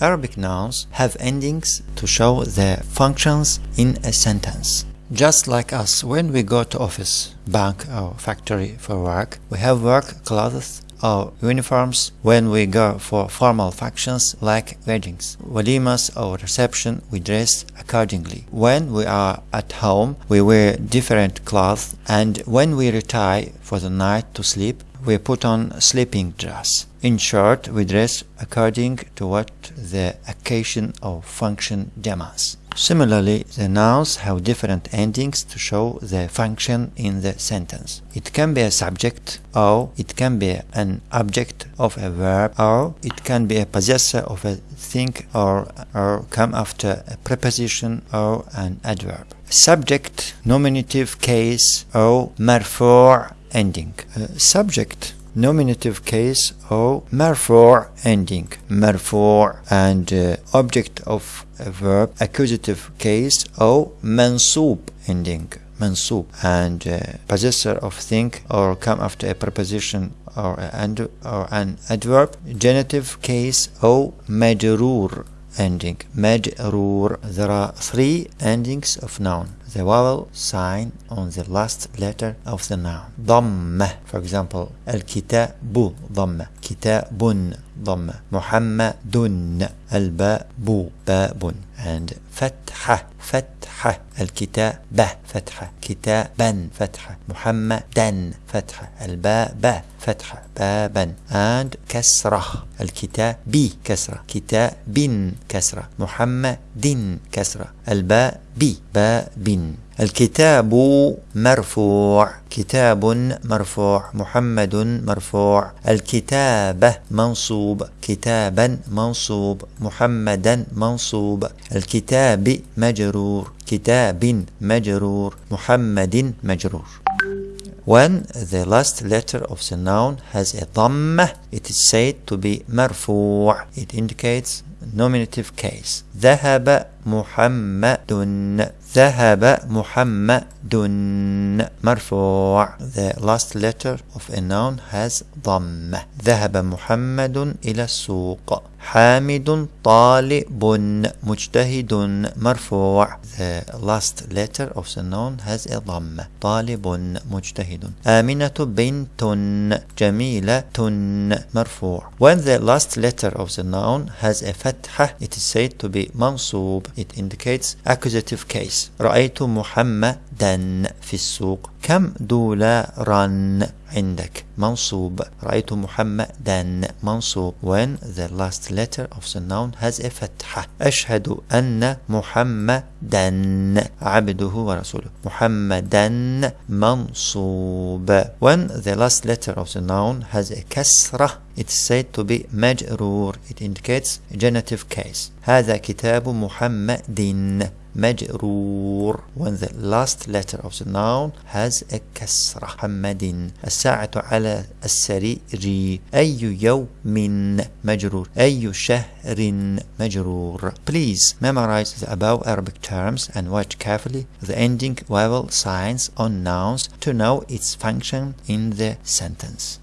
Arabic nouns have endings to show their functions in a sentence. Just like us, when we go to office, bank or factory for work, we have work clothes or uniforms when we go for formal functions like weddings, walimas or reception we dress accordingly. When we are at home we wear different clothes and when we retire for the night to sleep we put on sleeping dress. In short, we dress according to what the occasion or function demands. Similarly, the nouns have different endings to show the function in the sentence. It can be a subject, or it can be an object of a verb, or it can be a possessor of a thing, or, or come after a preposition or an adverb. Subject, nominative case, or marfu' ending. Uh, subject nominative case or marfu' ending. Marfu' and uh, object of a verb accusative case or mansub ending. Mansub and uh, possessor of thing or come after a preposition or, or an adverb. Genitive case or majrur ending majrur there are three endings of noun the vowel sign on the last letter of the noun. ضمة for example الكتاب ضمة كتاب ضمة محمد. الباء باب. And فتحة فتحة الكتاب فتحة كتابا فتحة محمدا فتحة الباء باء فتحة بابا. And كسرة الكتاب بي كسرة كتاب كسرة محمد كسرة الباء بي باب. الكتاب مرفوع كتاب مرفوع محمد مرفوع. الكتابة منصوب كتابا منصوب محمدا منصوب. الكتاب مجرور كتاب مجرور محمد مجرور. When the last letter of the noun has a dhamma, it is said to be marfu'. It indicates nominative case. ذهب محمد ذهب محمد مرفوع The last letter of a noun has ضمة ذهب محمد إلى السوق حامد طالب مجتهد مرفوع The last letter of the noun has a ضمة طالب مجتهد آمنة بنت جميلة مرفوع When the last letter of the noun has a فتحة it is said to be منصوب It indicates accusative case رأيت محمدا في السوق كم دولارا عندك منصوب رأيت محمدا منصوب when the last letter of the noun has a فتحة أشهد أن محمدا عبده ورسوله محمدا منصوب when the last letter of the noun has a كسرة it's said to be مجرور it indicates genitive case هذا كتاب محمد مجرور when the last letter of the noun has a كسرة محمد الساعة على السرير أي يوم مجرور أي شهر مجرور Please memorize the above Arabic terms and watch carefully the ending vowel signs on nouns to know its function in the sentence